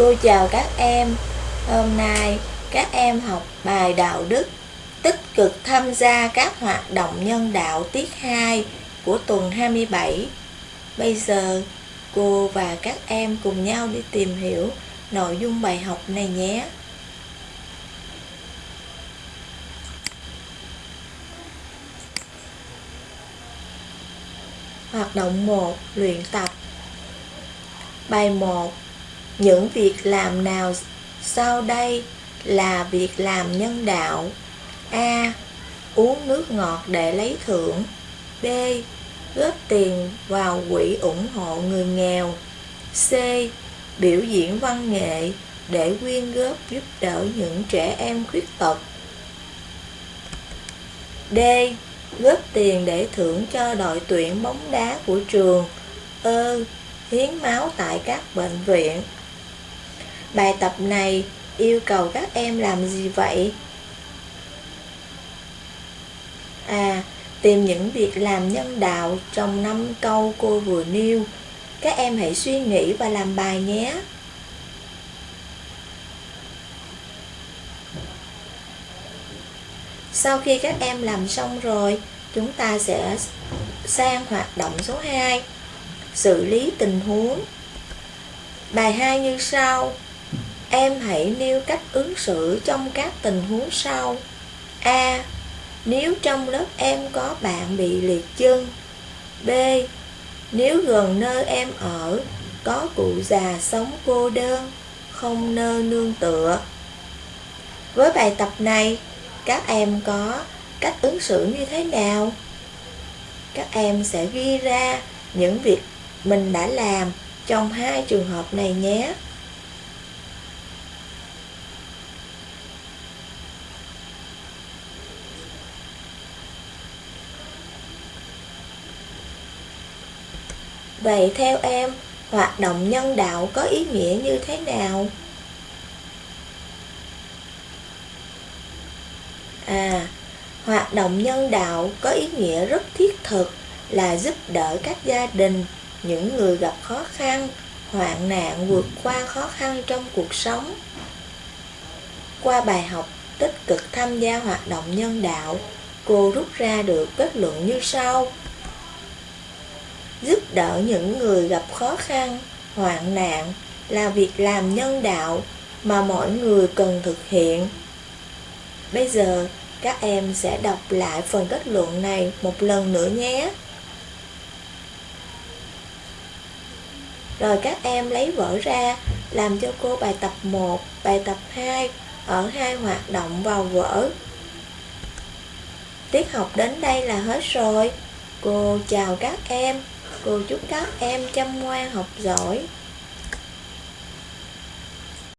Cô chào các em. Hôm nay các em học bài đạo đức, tích cực tham gia các hoạt động nhân đạo tiết 2 của tuần 27. Bây giờ cô và các em cùng nhau đi tìm hiểu nội dung bài học này nhé. Hoạt động 1. Luyện tập Bài 1 những việc làm nào sau đây là việc làm nhân đạo? A. Uống nước ngọt để lấy thưởng B. Góp tiền vào quỹ ủng hộ người nghèo C. Biểu diễn văn nghệ để quyên góp giúp đỡ những trẻ em khuyết tật D. Góp tiền để thưởng cho đội tuyển bóng đá của trường Ơ, hiến máu tại các bệnh viện. Bài tập này yêu cầu các em làm gì vậy? À, tìm những việc làm nhân đạo trong năm câu cô vừa nêu. Các em hãy suy nghĩ và làm bài nhé. Sau khi các em làm xong rồi, chúng ta sẽ sang hoạt động số 2 xử lý tình huống. Bài 2 như sau. Em hãy nêu cách ứng xử trong các tình huống sau. A. Nếu trong lớp em có bạn bị liệt chân. B. Nếu gần nơi em ở có cụ già sống cô đơn, không nơi nương tựa. Với bài tập này, các em có cách ứng xử như thế nào? Các em sẽ ghi ra những việc mình đã làm trong hai trường hợp này nhé. Vậy theo em, hoạt động nhân đạo có ý nghĩa như thế nào? À, hoạt động nhân đạo có ý nghĩa rất thiết thực là giúp đỡ các gia đình những người gặp khó khăn, hoạn nạn vượt qua khó khăn trong cuộc sống. Qua bài học tích cực tham gia hoạt động nhân đạo, cô rút ra được kết luận như sau. Giúp đỡ những người gặp khó khăn, hoạn nạn là việc làm nhân đạo mà mọi người cần thực hiện. Bây giờ, các em sẽ đọc lại phần kết luận này một lần nữa nhé. Rồi các em lấy vở ra làm cho cô bài tập 1, bài tập 2 ở hai hoạt động vào vở. Tiết học đến đây là hết rồi. Cô chào các em. Cô chúc các em chăm ngoan học giỏi.